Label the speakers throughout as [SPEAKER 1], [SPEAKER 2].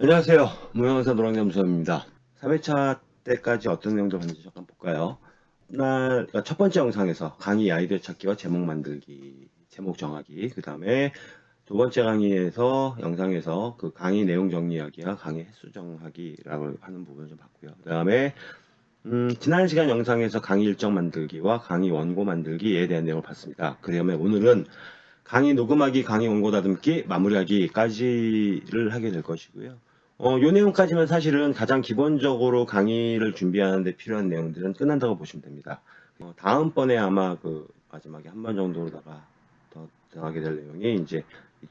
[SPEAKER 1] 안녕하세요. 무형사 노랑잠수입니다. 3회차 때까지 어떤 내용들 봤는지 잠깐 볼까요? 날, 그러니까 첫 번째 영상에서 강의 아이디어 찾기와 제목 만들기, 제목 정하기, 그 다음에 두 번째 강의에서, 영상에서 그 강의 내용 정리하기와 강의 횟수 정하기라고 하는 부분을 좀 봤고요. 그 다음에, 음, 지난 시간 영상에서 강의 일정 만들기와 강의 원고 만들기에 대한 내용을 봤습니다. 그 다음에 오늘은 강의 녹음하기, 강의 원고 다듬기, 마무리하기까지를 하게 될 것이고요. 어, 요 내용까지만 사실은 가장 기본적으로 강의를 준비하는데 필요한 내용들은 끝난다고 보시면 됩니다. 어, 다음번에 아마 그 마지막에 한 번 정도로다가 더 들어가게 될 내용이 이제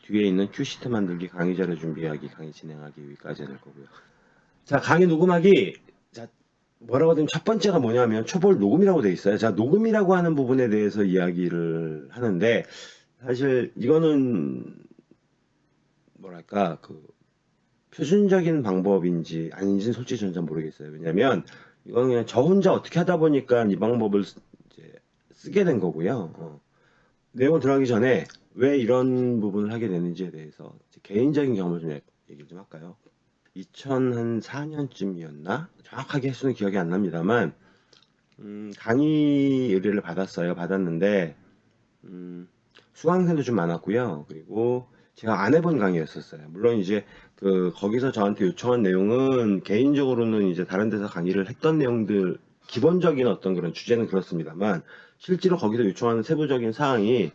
[SPEAKER 1] 뒤에 있는 큐시트 만들기, 강의 자료 준비하기, 강의 진행하기 여기까지 될 거고요. 자, 강의 녹음하기. 자, 뭐라고 하든 첫 번째가 뭐냐면 초벌 녹음이라고 돼 있어요. 자, 녹음이라고 하는 부분에 대해서 이야기를 하는데 사실 이거는 뭐랄까 그 표준적인 방법인지 아닌지는 솔직히 저는 잘 모르겠어요. 왜냐면 이건 그냥 저 혼자 어떻게 하다 보니까 이 방법을 쓰, 이제 쓰게 된 거고요. 어. 내용 들어가기 전에 왜 이런 부분을 하게 되는지에 대해서 개인적인 경험을 좀 얘기를 좀 할까요? 2004년쯤이었나? 정확하게 횟수는 기억이 안 납니다만 음, 강의 의뢰를 받았어요. 받았는데 음, 수강생도 좀 많았고요. 그리고 제가 안 해본 강의였었어요. 물론 이제 그 거기서 저한테 요청한 내용은 개인적으로는 이제 다른 데서 강의를 했던 내용들 기본적인 어떤 그런 주제는 그렇습니다만 실제로 거기서 요청하는 세부적인 사항이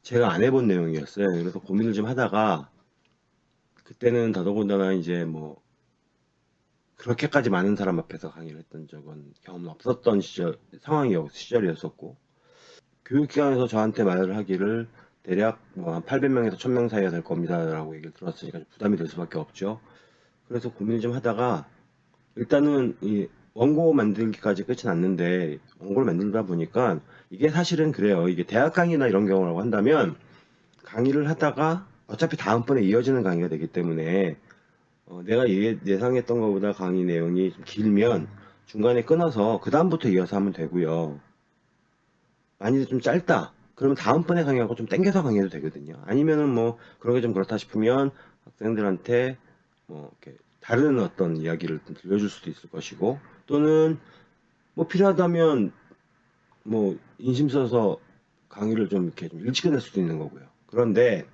[SPEAKER 1] 제가 안 해본 내용이었어요. 그래서 고민을 좀 하다가 그때는 더더군다나 이제 뭐 그렇게까지 많은 사람 앞에서 강의를 했던 적은 경험 없었던 시절 상황이었 시절이었었고 교육기관에서 저한테 말을 하기를 대략 뭐한 800명에서 1000명 사이가 될 겁니다 라고 얘기를 들었으니까 부담이 될 수밖에 없죠. 그래서 고민을 좀 하다가 일단은 이 원고 만들기까지 끝이 났는데 원고를 만들다 보니까 이게 사실은 그래요. 이게 대학 강의나 이런 경우라고 한다면 강의를 하다가 어차피 다음번에 이어지는 강의가 되기 때문에 어, 내가 예, 예상했던 것보다 강의 내용이 좀 길면 중간에 끊어서 그 다음부터 이어서 하면 되고요. 만약에 좀 짧다 그러면 다음번에 강의하고 좀 땡겨서 강의해도 되거든요. 아니면은 뭐 그런 게 좀 그렇다 싶으면 학생들한테 뭐 이렇게 다른 어떤 이야기를 들려줄 수도 있을 것이고 또는 뭐 필요하다면 뭐 인심 써서 강의를 좀 이렇게 좀 일찍 끝낼 수도 있는 거고요. 그런데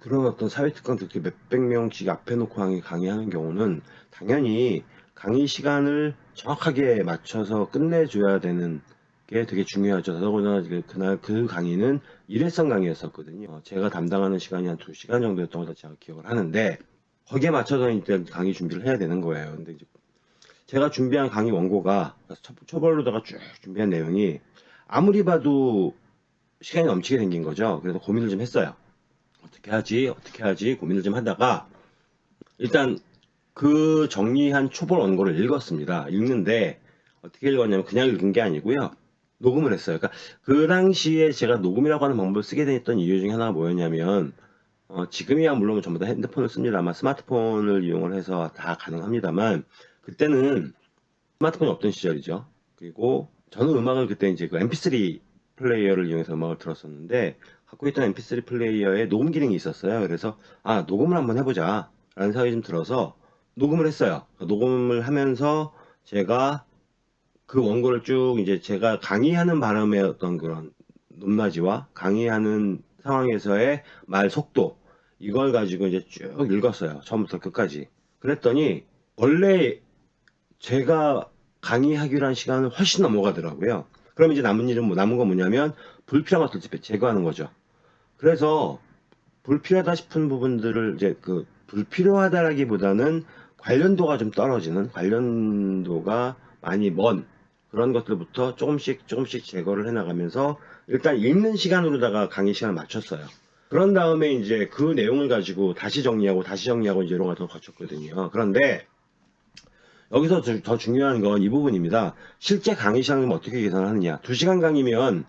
[SPEAKER 1] 그런 어떤 사회특강 특히 몇백 명씩 앞에 놓고 강의, 강의하는 경우는 당연히 강의 시간을 정확하게 맞춰서 끝내줘야 되는 게 되게 중요하죠. 더더군다나 그날 그 강의는 일회성 강의였었거든요. 어, 제가 담당하는 시간이 한 2시간 정도였던 걸로 제가 기억을 하는데 거기에 맞춰서 이제 강의 준비를 해야 되는 거예요. 근데 이제 제가 준비한 강의 원고가 초벌로다가 쭉 준비한 내용이 아무리 봐도 시간이 넘치게 생긴 거죠. 그래서 고민을 좀 했어요. 어떻게 하지? 어떻게 하지? 고민을 좀 하다가 일단 그 정리한 초벌 원고를 읽었습니다. 읽는데 어떻게 읽었냐면 그냥 읽은 게 아니고요. 녹음을 했어요. 그러니까 그 당시에 제가 녹음이라고 하는 방법을 쓰게 됐던 이유 중에 하나가 뭐였냐면 어, 지금이야 물론 전부 다 핸드폰을 씁니다만 스마트폰을 이용을 해서 다 가능합니다만 그때는 스마트폰이 없던 시절이죠. 그리고 저는 음악을 그때 이제 그 mp3 플레이어를 이용해서 음악을 들었었는데 갖고 있던 mp3 플레이어에 녹음 기능이 있었어요. 그래서 아 녹음을 한번 해보자 라는 생각이 좀 들어서 녹음을 했어요. 녹음을 하면서 제가 그 원고를 쭉 이제 제가 강의하는 바람의 어떤 그런 높낮이와 강의하는 상황에서의 말 속도 이걸 가지고 이제 쭉 읽었어요. 처음부터 끝까지. 그랬더니 원래 제가 강의하기로 한 시간은 훨씬 넘어가더라고요. 그럼 이제 남은 일은 뭐 남은 건 뭐냐면 불필요한 것들 제거하는 거죠. 그래서 불필요하다 싶은 부분들을 이제 그 불필요하다라기보다는 관련도가 좀 떨어지는 관련도가 많이 먼 그런 것들부터 조금씩 조금씩 제거를 해나가면서 일단 읽는 시간으로다가 강의 시간을 맞췄어요. 그런 다음에 이제 그 내용을 가지고 다시 정리하고 다시 정리하고 이제 이런 걸더 거쳤거든요. 그런데 여기서 더 중요한 건 이 부분입니다. 실제 강의 시간을 어떻게 계산하느냐. 2시간 강의면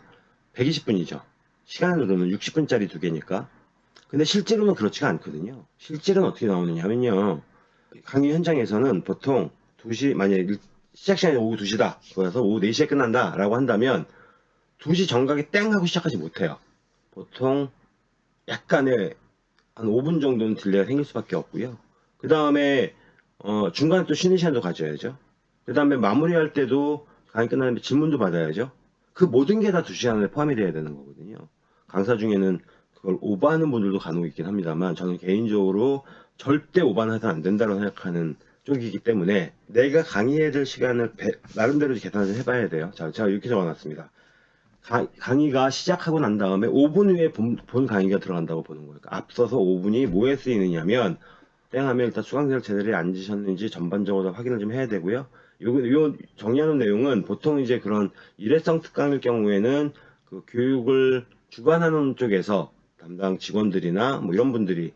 [SPEAKER 1] 120분이죠. 시간으로는 60분짜리 두 개니까. 근데 실제로는 그렇지가 않거든요. 실제로는 어떻게 나오느냐 하면요. 강의 현장에서는 보통 2시, 만약에 시작 시간이 오후 2시다. 그래서 오후 4시에 끝난다. 라고 한다면 2시 정각에 땡 하고 시작하지 못해요. 보통 약간의 한 5분 정도는 delay가 생길 수밖에 없고요. 그 다음에 어, 중간에 또 쉬는 시간도 가져야죠. 그 다음에 마무리할 때도 강의 끝나면 질문도 받아야죠. 그 모든 게 다 두 시간에 포함이 돼야 되는 거거든요. 강사 중에는 그걸 오버하는 분들도 간혹 있긴 합니다만 저는 개인적으로 절대 오버는 해서는 안 된다고 생각하는 쪽이기 때문에 내가 강의해야 될 시간을 배- 나름대로 계산을 좀 해봐야 돼요. 자, 제가 이렇게 적어놨습니다. 가- 강의가 시작하고 난 다음에 5분 후에 본, 본 강의가 들어간다고 보는 거예요. 그러니까 앞서서 5분이 뭐에 쓰이느냐면 땡 하면 일단 수강생을 제대로 앉으셨는지 전반적으로 다 확인을 좀 해야 되고요. 요, 요 정리하는 내용은 보통 이제 그런 일회성 특강일 경우에는 그 교육을 주관하는 쪽에서 담당 직원들이나 뭐 이런 분들이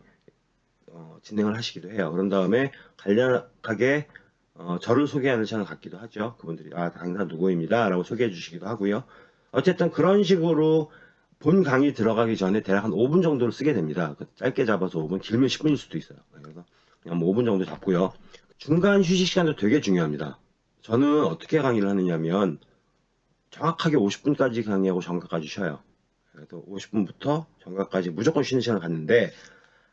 [SPEAKER 1] 어, 진행을 하시기도 해요. 그런 다음에 간략하게 어, 저를 소개하는 시간을 갖기도 하죠. 그분들이 아 강사 누구입니다. 라고 소개해 주시기도 하고요. 어쨌든 그런 식으로 본 강의 들어가기 전에 대략 한 5분 정도를 쓰게 됩니다. 그 짧게 잡아서 5분, 길면 10분일 수도 있어요. 그래서 그냥 뭐 5분 정도 잡고요. 중간 휴식 시간도 되게 중요합니다. 저는 어떻게 강의를 하느냐면 정확하게 50분까지 강의하고 정각까지 쉬어요. 그래서 50분부터 정각까지 무조건 쉬는 시간을 갖는데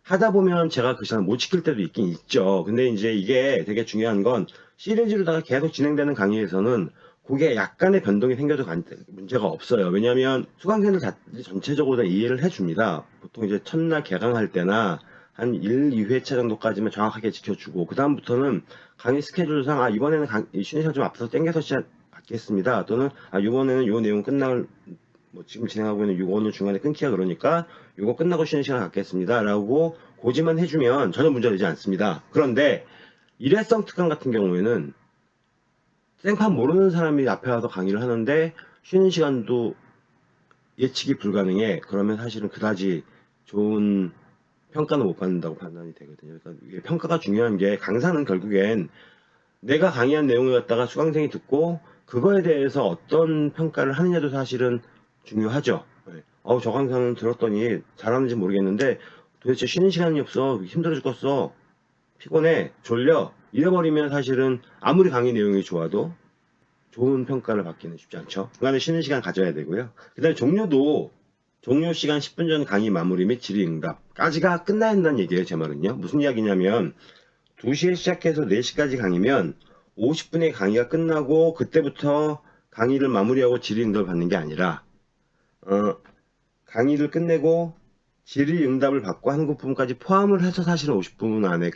[SPEAKER 1] 하다 보면 제가 그 시간을 못 지킬 때도 있긴 있죠. 근데 이제 이게 되게 중요한 건 시리즈로다가 계속 진행되는 강의에서는 그게 약간의 변동이 생겨도 관- 문제가 없어요. 왜냐하면 수강생들 자- 전체적으로 다 이해를 해줍니다. 보통 이제 첫날 개강할 때나 한 1, 2회차 정도까지만 정확하게 지켜주고 그 다음부터는 강의 스케줄상 아 이번에는 강, 이 쉬는 시간 좀 앞서서 땡겨서 시작 받겠습니다. 또는 아 이번에는 요 내용 끝날 뭐 지금 진행하고 있는 요거는 중간에 끊기가 그러니까 요거 끝나고 쉬는 시간 갖겠습니다. 라고 고지만 해주면 전혀 문제되지 않습니다. 그런데 일회성 특강 같은 경우에는 생판 모르는 사람이 앞에 와서 강의를 하는데 쉬는 시간도 예측이 불가능해. 그러면 사실은 그다지 좋은 평가는 못 받는다고 판단이 되거든요. 그러니까 이게 평가가 중요한 게 강사는 결국엔 내가 강의한 내용을 갖다가 수강생이 듣고 그거에 대해서 어떤 평가를 하느냐도 사실은 중요하죠. 네. 어우 저 강사는 들었더니 잘하는지 모르겠는데 도대체 쉬는 시간이 없어 힘들어 죽겠어 피곤해 졸려 이래버리면 사실은 아무리 강의 내용이 좋아도 좋은 평가를 받기는 쉽지 않죠. 중간에 쉬는 시간 가져야 되고요. 그 다음에 종료도 종료 시간 10분 전 강의 마무리 및 질의응답까지가 끝나야 한다는 얘기예요. 제 말은요. 무슨 이야기냐면 2시에 시작해서 4시까지 강의면 50분의 강의가 끝나고 그때부터 강의를 마무리하고 질의응답을 받는 게 아니라 어, 강의를 끝내고 질의응답을 받고 하는 그 부분까지 포함을 해서 사실은 50분 안에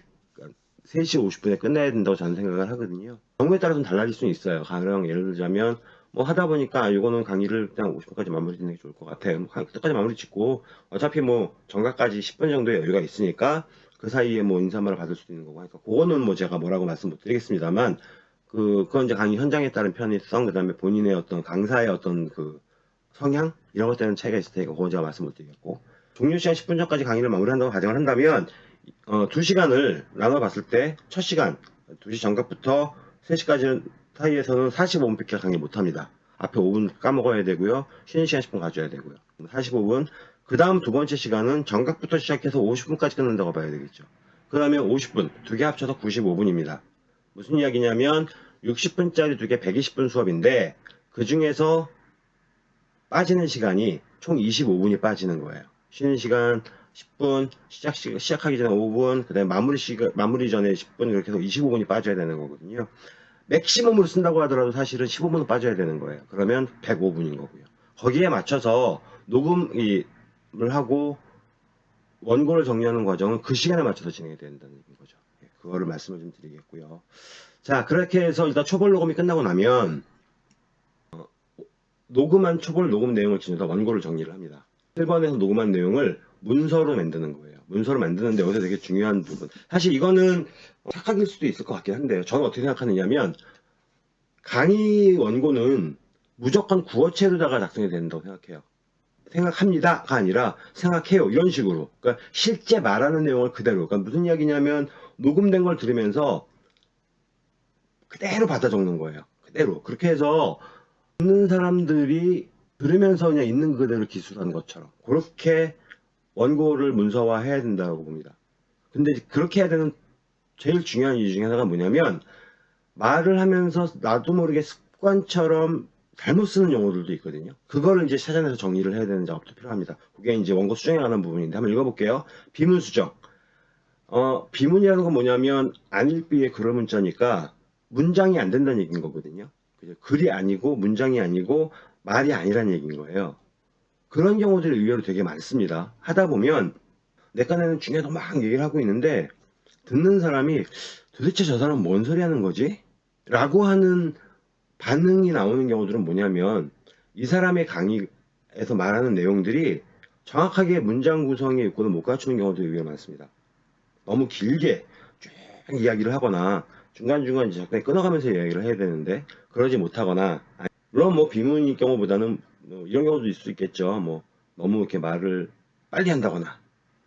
[SPEAKER 1] 3시 50분에 끝내야 된다고 저는 생각을 하거든요. 경우에 따라서는 달라질 수는 있어요. 가령 예를 들자면 뭐 하다 보니까 이거는 강의를 그냥 50분까지 마무리 짓는 게 좋을 것 같아요. 그때까지 마무리 짓고 어차피 뭐 정각까지 10분 정도의 여유가 있으니까 그 사이에 뭐 인사말을 받을 수도 있는 거고 하니까 그거는 뭐 제가 뭐라고 말씀 못 드리겠습니다만 그 그건 이제 강의 현장에 따른 편의성 그다음에 본인의 어떤 강사의 어떤 그 성향 이런 것들은 차이가 있을 테니까 그건 제가 말씀 못 드리겠고 종료 시간 10분 전까지 강의를 마무리한다고 가정을 한다면 어, 2시간을 나눠봤을 때 첫 시간 2시 정각부터 3시까지 사이에서는 45분밖에 강의 못합니다. 앞에 5분 까먹어야 되고요. 쉬는 시간 10분 가져야 되고요. 45분 그 다음 두 번째 시간은 정각부터 시작해서 50분까지 끝난다고 봐야 되겠죠. 그러면 50분 두 개 합쳐서 95분입니다. 무슨 이야기냐면 60분짜리 두 개 120분 수업인데 그 중에서 빠지는 시간이 총 25분이 빠지는 거예요. 쉬는 시간 10분, 시작 시, 시작하기 전에 5분, 그다음에 마무리 시간 마무리 전에 10분 이렇게 해서 25분이 빠져야 되는 거거든요. 맥시멈으로 쓴다고 하더라도 사실은 15분은 빠져야 되는 거예요. 그러면 105분인 거고요. 거기에 맞춰서 녹음을 하고 원고를 정리하는 과정은 그 시간에 맞춰서 진행이 된다는 거죠. 예, 그거를 말씀을 좀 드리겠고요. 자, 그렇게 해서 일단 초벌 녹음이 끝나고 나면 어, 녹음한 초벌 녹음 내용을 지내서 원고를 정리를 합니다. 1번에서 녹음한 내용을 문서로 만드는 거예요. 문서로 만드는데 여기서 되게 중요한 부분. 사실 이거는 착각일 수도 있을 것 같긴 한데요. 저는 어떻게 생각하느냐면 강의 원고는 무조건 구어체로다가 작성이 된다고 생각해요. 생각합니다가 아니라 생각해요 이런 식으로 그러니까 실제 말하는 내용을 그대로 그러니까 무슨 이야기냐면 녹음된 걸 들으면서 그대로 받아 적는 거예요 그대로 그렇게 해서 듣는 사람들이 들으면서 그냥 있는 그대로 기술하는 것처럼 그렇게 원고를 문서화 해야 된다고 봅니다 근데 그렇게 해야 되는 제일 중요한 이유 중에 하나가 뭐냐면 말을 하면서 나도 모르게 습관처럼 잘못 쓰는 용어들도 있거든요. 그거를 이제 찾아내서 정리를 해야 되는 작업도 필요합니다. 그게 이제 원고 수정에 관한 부분인데 한번 읽어볼게요. 비문 수정. 어, 비문이라는 건 뭐냐면 안일비의 글어 문자니까 문장이 안 된다는 얘기인 거거든요. 글이 아니고 문장이 아니고 말이 아니라는 얘기인 거예요. 그런 경우들이 의외로 되게 많습니다. 하다 보면 내 깐에는 중요하다고 막 얘기를 하고 있는데 듣는 사람이 도대체 저 사람 뭔 소리 하는 거지? 라고 하는 반응이 나오는 경우들은 뭐냐면 이 사람의 강의에서 말하는 내용들이 정확하게 문장 구성의 요건을 못 갖추는 경우도 의외로 많습니다. 너무 길게 쭉 이야기를 하거나 중간중간 이제 잠깐 끊어가면서 이야기를 해야 되는데 그러지 못하거나 물론 뭐 비문일 경우보다는 뭐 이런 경우도 있을 수 있겠죠. 뭐 너무 이렇게 말을 빨리 한다거나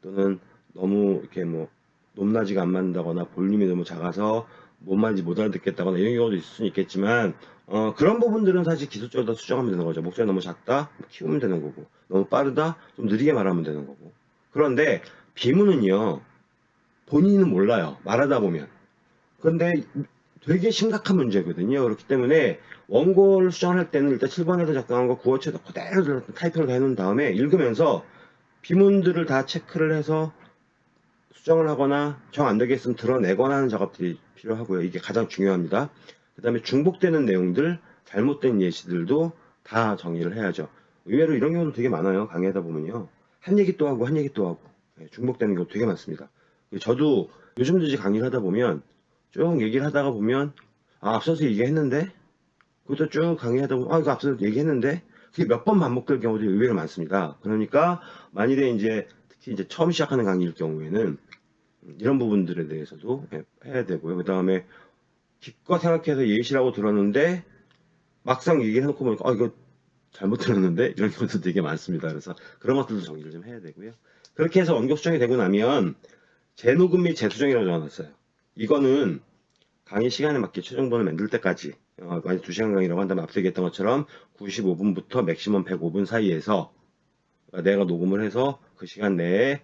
[SPEAKER 1] 또는 너무 이렇게 뭐 높낮이가 안 맞는다거나 볼륨이 너무 작아서 뭔 말인지 못 알아듣겠다거나 이런 경우도 있을 수 있겠지만 어, 그런 부분들은 사실 기술적으로 다 수정하면 되는 거죠. 목소리 너무 작다? 키우면 되는 거고 너무 빠르다? 좀 느리게 말하면 되는 거고 그런데 비문은요 본인은 몰라요. 말하다 보면 그런데 되게 심각한 문제거든요. 그렇기 때문에 원고를 수정할 때는 일단 7번에서 작성한 거 구어체도 그대로 타이핑을 다 해놓은 다음에 읽으면서 비문들을 다 체크를 해서 수정을 하거나 정 안 되겠으면 드러내거나 하는 작업들이 필요하고요. 이게 가장 중요합니다. 그 다음에 중복되는 내용들, 잘못된 예시들도 다 정리를 해야죠. 의외로 이런 경우도 되게 많아요. 강의하다 보면요. 한 얘기 또 하고 한 얘기 또 하고 네, 중복되는 경우 되게 많습니다. 저도 요즘 도 이제 강의를 하다 보면 쭉 얘기를 하다가 보면 아, 앞서서 얘기했는데 그것도 쭉 강의하다 보면 아 이거 앞서서 얘기했는데 그게 몇 번 반복될 경우도 의외로 많습니다. 그러니까 만일에 이제 특히 이제 처음 시작하는 강의일 경우에는 이런 부분들에 대해서도 해야 되고요. 그 다음에 기껏 생각해서 예시라고 들었는데 막상 얘기해놓고 보니까 아 이거 잘못 들었는데 이런 경우도 되게 많습니다. 그래서 그런 것들도 정리를 좀 해야 되고요. 그렇게 해서 원격 수정이 되고 나면 재녹음 및 재수정이라고 적어놨어요. 이거는 강의 시간에 맞게 최종본을 만들 때까지 어, 만약 2시간 강의라고 한다면 앞서 얘기했던 것처럼 95분부터 맥시멈 105분 사이에서 내가 녹음을 해서 그 시간 내에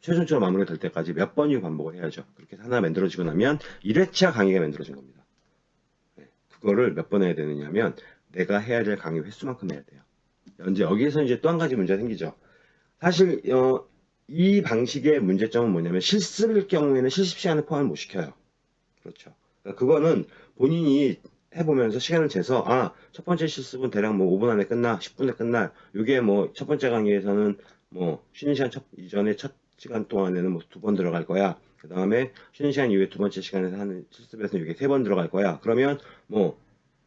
[SPEAKER 1] 최종적으로 마무리가 될 때까지 몇 번이 반복을 해야죠. 그렇게 하나 만들어지고 나면 1회차 강의가 만들어진 겁니다. 네, 그거를 몇 번 해야 되느냐 하면 내가 해야 될 강의 횟수만큼 해야 돼요. 이제 여기에서 이제 또 한 가지 문제가 생기죠. 사실 어, 이 방식의 문제점은 뭐냐면 실습일 경우에는 실습 시간을 포함을 못 시켜요. 그렇죠. 그러니까 그거는 본인이 해보면서 시간을 재서 아 첫 번째 실습은 대략 뭐 5분 안에 끝나 10분에 끝날 요게 뭐 첫 번째 강의에서는 뭐 쉬는 시간 첫 이전에 첫 시간 동안에는 뭐 두 번 들어갈 거야 그 다음에 쉬는 시간 이후에 두 번째 시간에서 하는 실습에서는 이게 세 번 들어갈 거야 그러면 뭐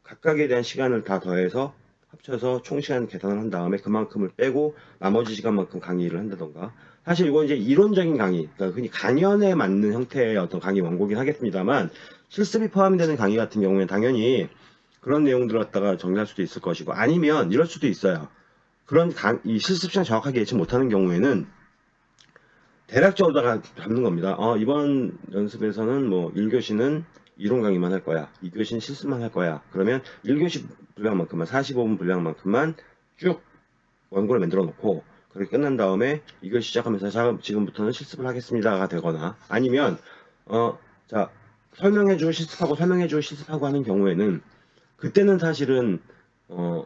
[SPEAKER 1] 각각에 대한 시간을 다 더해서 합쳐서 총 시간 계산을 한 다음에 그만큼을 빼고 나머지 시간만큼 강의를 한다던가 사실 이건 이제 이론적인 강의 그러니까 흔히 강연에 맞는 형태의 어떤 강의 원고긴 하겠습니다만 실습이 포함되는 강의 같은 경우에는 당연히 그런 내용들을 갖다가 정리할 수도 있을 것이고 아니면 이럴 수도 있어요. 그런 강, 이 실습 시간 정확하게 예측 못하는 경우에는 대략적으로다가 잡는 겁니다. 어, 이번 연습에서는 뭐 1교시는 이론 강의만 할 거야. 2교시는 실습만 할 거야. 그러면 1교시 분량만큼만 45분 분량만큼만 쭉 원고를 만들어 놓고 그렇게 끝난 다음에 이걸 시작하면서 자, 지금부터는 실습을 하겠습니다가 되거나 아니면 어 자 설명해주고 실습하고 설명해주고 실습하고 하는 경우에는 그때는 사실은 어,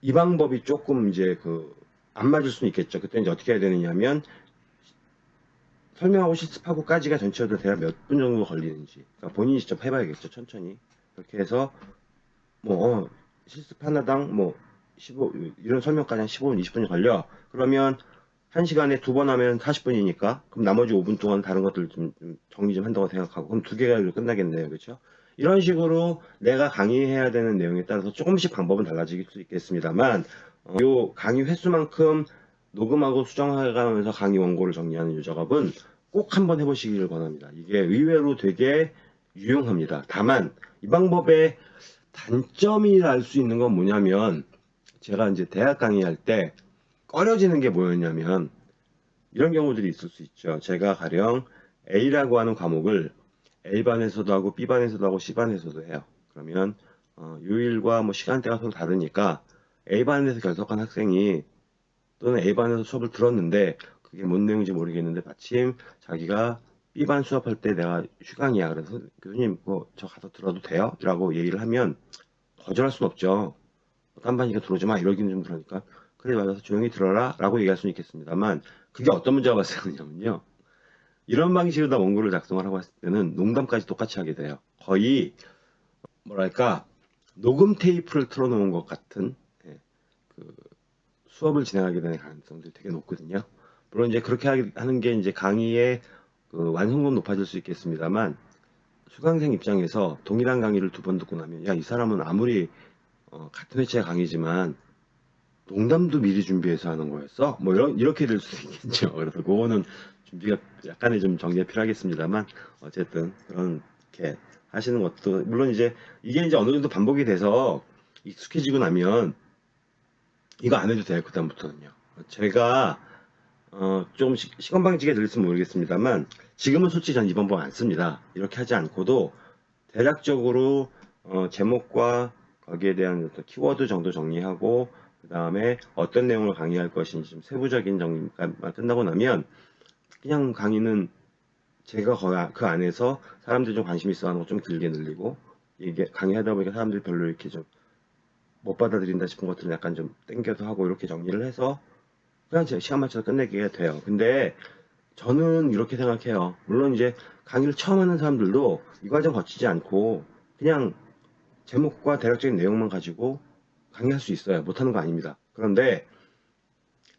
[SPEAKER 1] 이 방법이 조금 이제 그 안 맞을 수는 있겠죠. 그때 이제 어떻게 해야 되느냐면 설명하고 실습하고까지가 전체적으로 대략 몇 분 정도 걸리는지 그러니까 본인이 직접 해봐야겠죠. 천천히 그렇게 해서 뭐 어, 실습 하나당 뭐 15, 이런 설명까지 한 15분, 20분이 걸려. 그러면 1시간에 두 번 하면 40분이니까 그럼 나머지 5분 동안 다른 것들 좀, 좀 정리 좀 한다고 생각하고 그럼 두 개가 끝나겠네요. 그렇죠? 이런 식으로 내가 강의해야 되는 내용에 따라서 조금씩 방법은 달라질 수 있겠습니다만 어, 요 강의 횟수만큼 녹음하고 수정해가면서 강의 원고를 정리하는 이 작업은 꼭 한번 해보시기를 권합니다. 이게 의외로 되게 유용합니다. 다만 이 방법의 단점이 랄수 있는 건 뭐냐면 제가 이제 대학 강의할 때 꺼려지는 게 뭐였냐면 이런 경우들이 있을 수 있죠. 제가 가령 A라고 하는 과목을 A반에서도 하고 B반에서도 하고 C반에서도 해요. 그러면 어, 요일과 뭐 시간대가 서로 다르니까 A반에서 결석한 학생이 또는 A반에서 수업을 들었는데 그게 뭔 내용인지 모르겠는데 마침 자기가 B반 수업할 때 내가 휴강이야. 그래서 교수님 뭐저 가서 들어도 돼요? 라고 얘기를 하면 거절할 수는 없죠. 딴 반이니까 들어오지 마 이러기는 좀 그러니까 그래 맞아서 조용히 들어라 라고 얘기할 수는 있겠습니다만 그게 어떤 문제가 발생하냐면요 이런 방식으로 원고를 작성을 하고 했을 때는 농담까지 똑같이 하게 돼요. 거의 뭐랄까 녹음 테이프를 틀어놓은 것 같은 예, 그 수업을 진행하게 되는 가능성도 되게 높거든요. 물론 이제 그렇게 하는 게 이제 강의의 그 완성도는 높아질 수 있겠습니다만 수강생 입장에서 동일한 강의를 두 번 듣고 나면 야 이 사람은 아무리 어, 같은 회차의 강의지만 농담도 미리 준비해서 하는 거였어? 뭐 이런 이렇게 될수 있겠죠. 그래서 그거는 준비가 약간의 좀 정리가 필요하겠습니다만 어쨌든 그렇게 하시는 것도 물론 이제 이게 이제 어느 정도 반복이 돼서 익숙해지고 나면 이거 안 해도 돼요 그다음부터는요. 제가 어, 좀 시- 시건방지게 들릴지 모르겠습니다만 지금은 솔직히 전 이번 번안 씁니다. 이렇게 하지 않고도 대략적으로 어, 제목과 거기에 대한 어떤 키워드 정도 정리하고 그 다음에 어떤 내용을 강의할 것인지 좀 세부적인 정리가 끝나고 나면 그냥 강의는 제가 거의 그 안에서 사람들이 좀 관심 있어 하는 거 좀 길게 늘리고 이게 강의하다 보니까 사람들이 별로 이렇게 좀 못 받아들인다 싶은 것들은 약간 좀 땡겨서 하고 이렇게 정리를 해서 그냥 제 시간 맞춰서 끝내게 돼요. 근데 저는 이렇게 생각해요. 물론 이제 강의를 처음 하는 사람들도 이 과정 거치지 않고 그냥 제목과 대략적인 내용만 가지고 강의할 수 있어요. 못하는 거 아닙니다. 그런데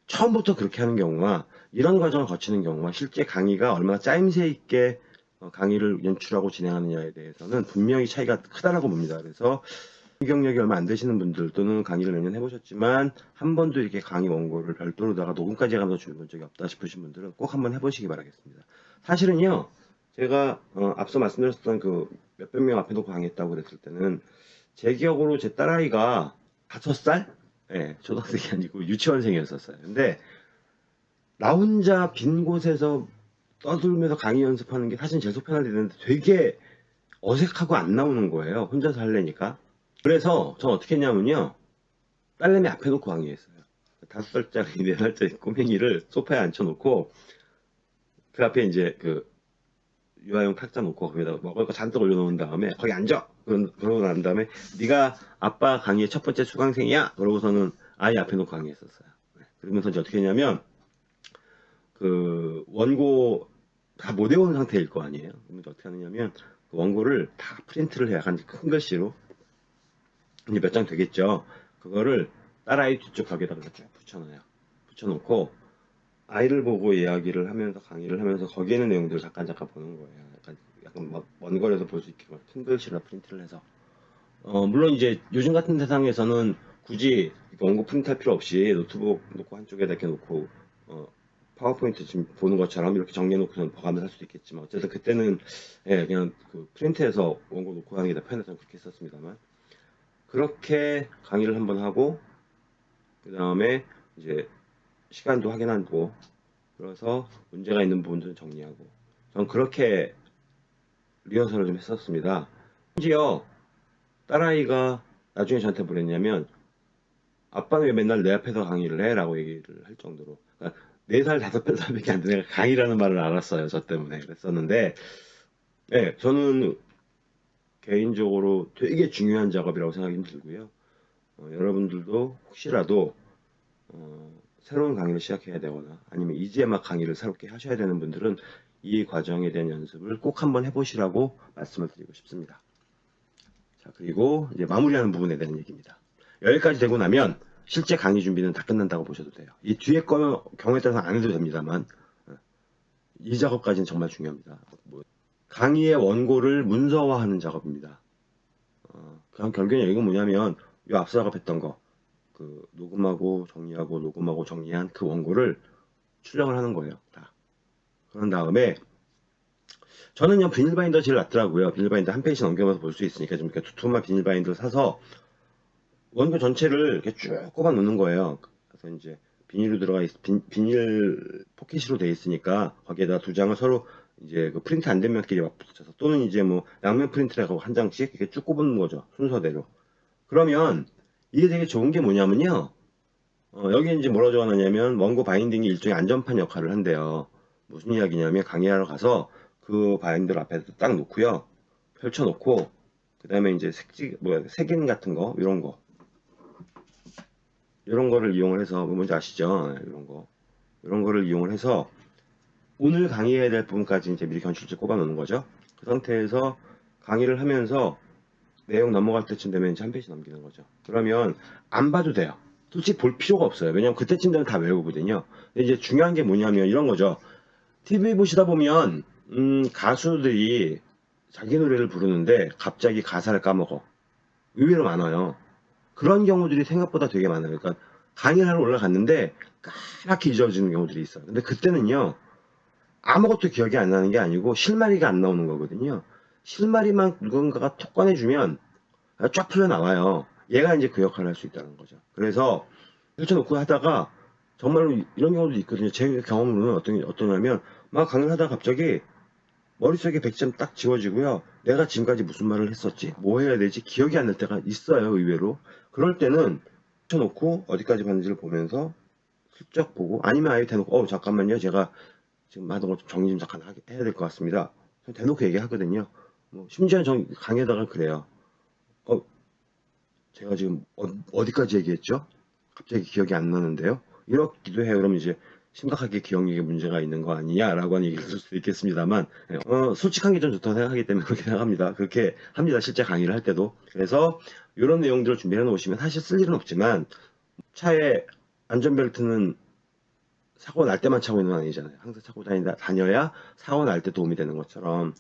[SPEAKER 1] 처음부터 그렇게 하는 경우와 이런 과정을 거치는 경우와 실제 강의가 얼마나 짜임새 있게 어, 강의를 연출하고 진행하느냐에 대해서는 분명히 차이가 크다라고 봅니다. 그래서 경력이 얼마 안 되시는 분들 또는 강의를 몇 년 해보셨지만 한 번도 이렇게 강의 원고를 별도로다가 녹음까지 하면서 줄본 적이 없다 싶으신 분들은 꼭 한번 해보시기 바라겠습니다. 사실은요, 제가 어, 앞서 말씀드렸던 그 몇백 명 앞에 놓고 강의했다고 그랬을 때는 제 기억으로 제 딸아이가 다섯 살? 예, 초등학생이 아니고 유치원생이었었어요. 근데 나 혼자 빈 곳에서 떠들면서 강의 연습하는 게 사실 제일 속편할 때는데 되게 어색하고 안 나오는 거예요. 혼자서 하려니까. 그래서 전 어떻게 했냐면요. 딸내미 앞에 놓고 강의했어요. 다섯 살짜리, 네 살짜리 꼬맹이를 소파에 앉혀놓고 그 앞에 이제 그 유아용 탁자 놓고 거기다가 먹을 거 잔뜩 올려놓은 다음에 거기 앉아! 그런- 그러고 난 다음에 네가 아빠 강의의 첫 번째 수강생이야! 그러고서는 아이 앞에 놓고 강의했었어요. 네. 그러면서 이제 어떻게 했냐면 그 원고 다 못 외운 상태일 거 아니에요. 그러면 어떻게 하느냐면 그 원고를 다 프린트를 해 약간 큰 글씨로 이제 몇 장 되겠죠. 그거를 딸아이 뒤쪽 벽에다가 쭉 붙여놔요. 붙여놓고 아이를 보고 이야기를 하면서 강의를 하면서 거기에 있는 내용들을 잠깐 잠깐 보는 거예요. 약간 약간 막 먼 거리에서 볼 수 있게 큰 글씨로 프린트를 해서 어 물론 이제 요즘 같은 세상에서는 굳이 원고 프린트할 필요 없이 노트북 놓고 한쪽에다 이렇게 놓고 어 파워포인트 지금 보는 것처럼 이렇게 정리해놓고 봐가면서 할 수도 있겠지만 어쨌든 그때는 예 그냥 그 프린트해서 원고 놓고 하는 게더 편해서 그렇게 했었습니다만 그렇게 강의를 한번 하고 그 다음에 이제 시간도 확인하고 그래서 문제가 있는 부분들은 정리하고 전 그렇게 리허설을 좀 했었습니다. 심지어 딸아이가 나중에 저한테 뭐랬냐면 아빠는 왜 맨날 내 앞에서 강의를 해? 라고 얘기를 할 정도로 그러니까 4살, 5살밖에 안 되는 강의라는 말을 알았어요. 저 때문에 그랬었는데 네, 저는 개인적으로 되게 중요한 작업이라고 생각이 들고요. 어, 여러분들도 혹시라도 어, 새로운 강의를 시작해야 되거나 아니면 이제 막 강의를 새롭게 하셔야 되는 분들은 이 과정에 대한 연습을 꼭 한번 해보시라고 말씀을 드리고 싶습니다. 자, 그리고 이제 마무리하는 부분에 대한 얘기입니다. 여기까지 되고 나면 실제 강의 준비는 다 끝난다고 보셔도 돼요. 이 뒤에 거 경우에 따라서 안 해도 됩니다만 어, 이 작업까지는 정말 중요합니다. 뭐, 강의의 원고를 문서화하는 작업입니다. 어, 그냥 결국엔 이건 뭐냐면 이 앞서 작업했던 거, 그 녹음하고 정리하고 녹음하고 정리한 그 원고를 출력을 하는 거예요. 다. 그런 다음에 저는 그냥 비닐 바인더 제일 낫더라고요. 비닐 바인더 한 페이지 넘겨서 볼 수 있으니까 좀 이렇게 두툼한 비닐 바인더를 사서 원고 전체를 이렇게 쭉 꼽아 놓는 거예요. 그래서 이제 비닐로 들어가 있, 비, 비닐 포켓으로 돼 있으니까 거기에다 두 장을 서로 이제 그 프린트 안 된 면끼리 막 붙여서 또는 이제 뭐 양면 프린트라고 한 장씩 이렇게 쭉 꼽는 거죠. 순서대로. 그러면 이게 되게 좋은 게 뭐냐면요. 어, 여기 이제 뭐라고 적어놨냐면 원고 binding이 일종의 안전판 역할을 한대요. 무슨 이야기냐면 강의하러 가서 그 바인더를 앞에 딱 놓고요. 펼쳐놓고 그 다음에 이제 색지 뭐야 색인 같은 거 이런 거 이런 거를 이용을 해서 뭐 뭔지 아시죠? 이런 거 이런 거를 이용을 해서 오늘 강의해야 될 부분까지 이제 미리 견출지 꼽아 놓는 거죠. 그 상태에서 강의를 하면서 내용 넘어갈 때쯤 되면 이제 한 페이지 넘기는 거죠. 그러면 안 봐도 돼요. 솔직히 볼 필요가 없어요. 왜냐면 그때쯤 되면 다 외우거든요. 이제 중요한 게 뭐냐면 이런 거죠. TV 보시다 보면 음, 가수들이 자기 노래를 부르는데 갑자기 가사를 까먹어. 의외로 많아요. 그런 경우들이 생각보다 되게 많아요. 그러니까 강의를 하러 올라갔는데 까맣게 잊어지는 경우들이 있어요. 근데 그때는요. 아무것도 기억이 안 나는 게 아니고 실마리가 안 나오는 거거든요. 실마리만 누군가가 톡 꺼내주면 쫙 풀려 나와요. 얘가 이제 그 역할을 할 수 있다는 거죠. 그래서 펼쳐놓고 하다가 정말로 이런 경우도 있거든요. 제 경험으로는 어떤, 어떠냐면 막 강의를 하다가 갑자기 머릿속에 100점 딱 지워지고요. 내가 지금까지 무슨 말을 했었지? 뭐 해야 되지? 기억이 안 날 때가 있어요. 의외로. 그럴 때는 펼쳐놓고 어디까지 봤는지를 보면서 슬쩍 보고 아니면 아예 대놓고 어 잠깐만요. 제가 지금 하던 거좀 정리 좀 잠깐 해야 될 것 같습니다. 대놓고 얘기하거든요. 뭐 심지어 는 강의에다가 그래요. 어, 제가 지금 어, 디까지 얘기했죠? 갑자기 기억이 안 나는데요. 이렇기도 해요. 그러면 이제 심각하게 기억력에 문제가 있는 거 아니냐라고 하는 얘기를 할 수도 있겠습니다만, 예, 어, 솔직한 게 좀 좋다고 생각하기 때문에 그렇게 생각합니다. 그렇게 합니다. 실제 강의를 할 때도. 그래서 이런 내용들을 준비해 놓으시면 사실 쓸 일은 없지만 차에 안전벨트는 사고 날 때만 차고 있는 건 아니잖아요. 항상 차고 다니다, 다녀야 사고 날 때 도움이 되는 것처럼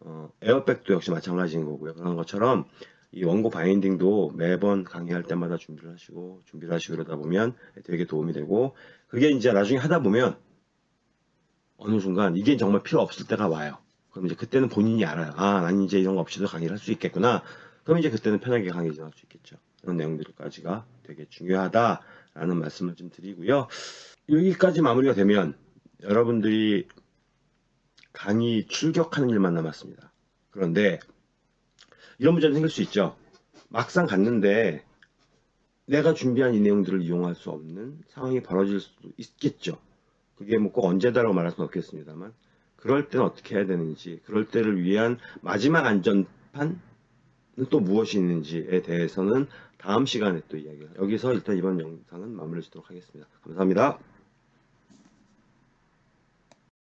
[SPEAKER 1] 어, 에어백도 역시 마찬가지인 거고요. 그런 것처럼 이 원고 바인딩도 매번 강의할 때마다 준비를 하시고 준비를 하시고 그러다 보면 되게 도움이 되고 그게 이제 나중에 하다 보면 어느 순간 이게 정말 필요 없을 때가 와요. 그럼 이제 그때는 본인이 알아요. 아, 난 이제 이런 거 없이도 강의를 할 수 있겠구나. 그럼 이제 그때는 편하게 강의 진행할 수 있겠죠. 그런 내용들까지가 되게 중요하다라는 말씀을 좀 드리고요. 여기까지 마무리가 되면 여러분들이 강의 출격하는 일만 남았습니다. 그런데 이런 문제는 생길 수 있죠. 막상 갔는데 내가 준비한 이 내용들을 이용할 수 없는 상황이 벌어질 수도 있겠죠. 그게 뭐 꼭 언제다라고 말할 수는 없겠습니다만 그럴 때는 어떻게 해야 되는지 그럴 때를 위한 마지막 안전판은 또 무엇이 있는지에 대해서는 다음 시간에 또 이야기를 여기서 일단 이번 영상은 마무리 짓도록 하겠습니다. 감사합니다.